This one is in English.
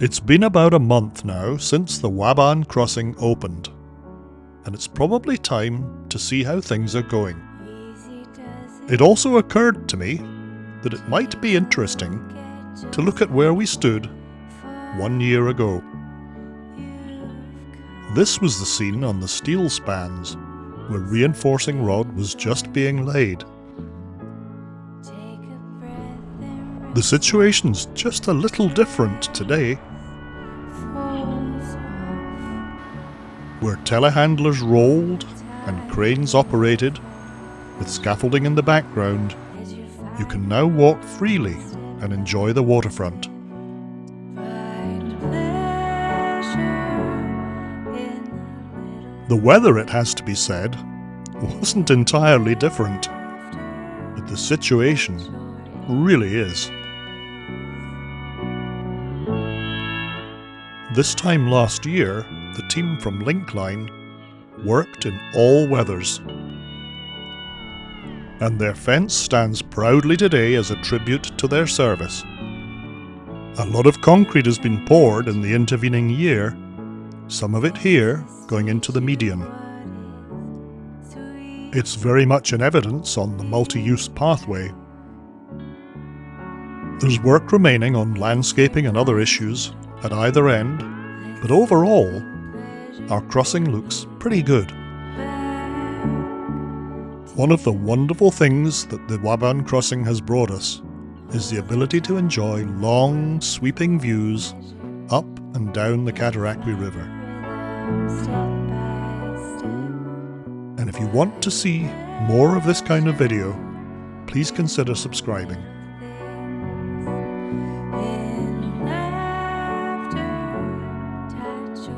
It's been about a month now since the Waaban crossing opened, and it's probably time to see how things are going. It also occurred to me that it might be interesting to look at where we stood one year ago. This was the scene on the steel spans, where reinforcing rod was just being laid. The situation's just a little different today. Where telehandlers rolled and cranes operated, with scaffolding in the background, you can now walk freely and enjoy the waterfront. The weather, it has to be said, wasn't entirely different, but the situation really is. This time last year, the team from Linkline worked in all weathers. And their fence stands proudly today as a tribute to their service. A lot of concrete has been poured in the intervening year, some of it here going into the median. It's very much in evidence on the multi-use pathway. There's work remaining on landscaping and other issues at either end, but overall, our crossing looks pretty good. One of the wonderful things that the Waaban crossing has brought us is the ability to enjoy long, sweeping views up and down the Cataraqui River. And if you want to see more of this kind of video, please consider subscribing. Laughter, touch your